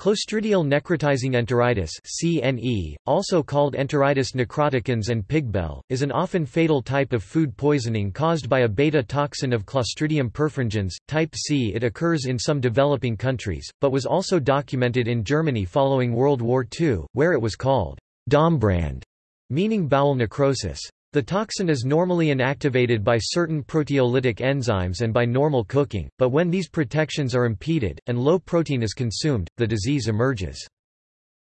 Clostridial necrotizing enteritis (CNE), also called enteritis necroticans and pigbel, is an often fatal type of food poisoning caused by a beta toxin of Clostridium perfringens. Type C. It occurs in some developing countries, but was also documented in Germany following World War II, where it was called Darmbrand, meaning bowel necrosis. The toxin is normally inactivated by certain proteolytic enzymes and by normal cooking, but when these protections are impeded, and low protein is consumed, the disease emerges.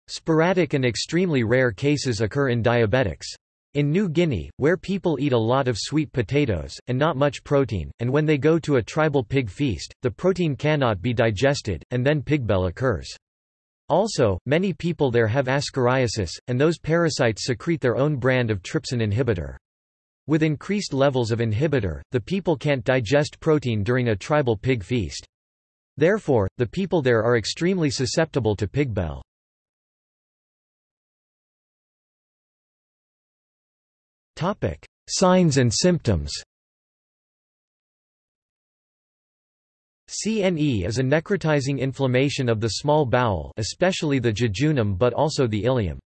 Sporadic and extremely rare cases occur in diabetics. In New Guinea, where people eat a lot of sweet potatoes, and not much protein, and when they go to a tribal pig feast, the protein cannot be digested, and then pigbel occurs. Also, many people there have ascariasis, and those parasites secrete their own brand of trypsin inhibitor. With increased levels of inhibitor, the people can't digest protein during a tribal pig feast. Therefore, the people there are extremely susceptible to pig pigbel. Signs and symptoms CNE is a necrotizing inflammation of the small bowel especially the jejunum but also the ileum.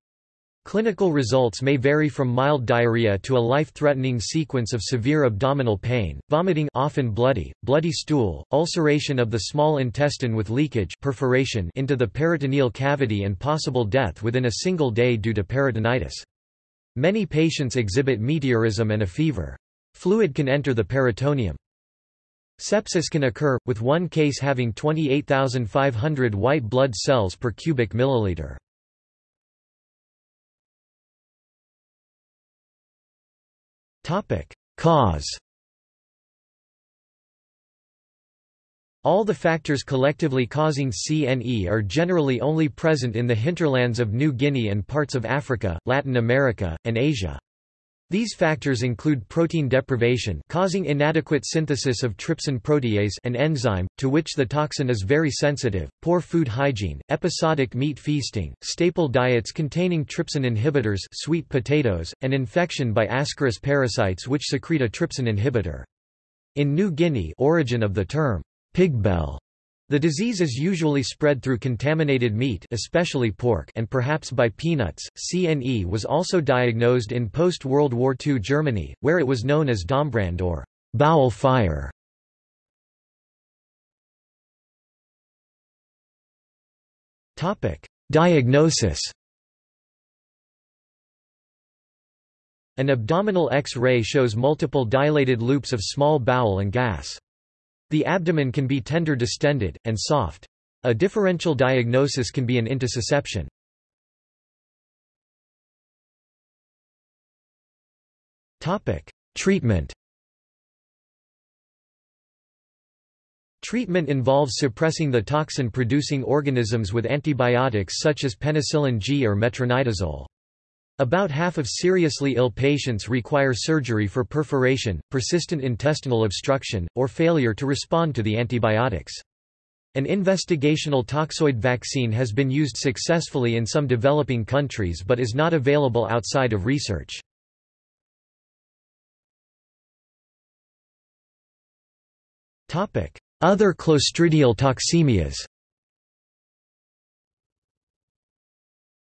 Clinical results may vary from mild diarrhea to a life-threatening sequence of severe abdominal pain, vomiting often bloody, bloody stool, ulceration of the small intestine with leakage perforation into the peritoneal cavity and possible death within a single day due to peritonitis. Many patients exhibit meteorism and a fever. Fluid can enter the peritoneum. Sepsis can occur, with one case having 28,500 white blood cells per cubic milliliter. Cause All the factors collectively causing CNE are generally only present in the hinterlands of New Guinea and parts of Africa, Latin America, and Asia. These factors include protein deprivation causing inadequate synthesis of trypsin protease an enzyme, to which the toxin is very sensitive, poor food hygiene, episodic meat feasting, staple diets containing trypsin inhibitors sweet potatoes, and infection by Ascaris parasites which secrete a trypsin inhibitor. In New Guinea origin of the term, pigbel the disease is usually spread through contaminated meat especially pork and perhaps by peanuts. CNE was also diagnosed in post-World War II Germany, where it was known as Darmbrand or bowel fire. Diagnosis An abdominal X-ray shows multiple dilated loops of small bowel and gas. The abdomen can be tender distended, and soft. A differential diagnosis can be an intussusception. Treatment Treatment involves suppressing the toxin-producing organisms with antibiotics such as penicillin G or metronidazole. About half of seriously ill patients require surgery for perforation, persistent intestinal obstruction, or failure to respond to the antibiotics. An investigational toxoid vaccine has been used successfully in some developing countries but is not available outside of research. Other clostridial toxemias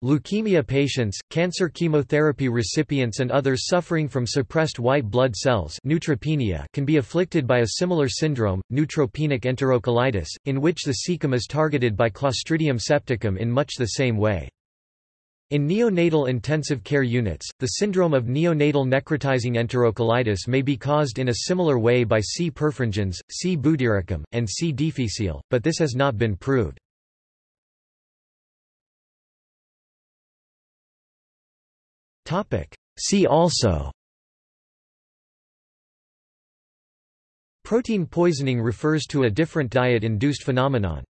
Leukemia patients, cancer chemotherapy recipients and others suffering from suppressed white blood cells neutropenia can be afflicted by a similar syndrome, neutropenic enterocolitis, in which the cecum is targeted by Clostridium septicum in much the same way. In neonatal intensive care units, the syndrome of neonatal necrotizing enterocolitis may be caused in a similar way by C. perfringens, C. butyricum, and C. difficile, but this has not been proved. See also. Protein poisoning refers to a different diet-induced phenomenon